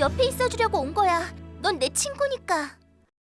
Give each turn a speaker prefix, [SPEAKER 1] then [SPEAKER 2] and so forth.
[SPEAKER 1] 옆에 있어주려고 온 거야. 넌 내 친구니까.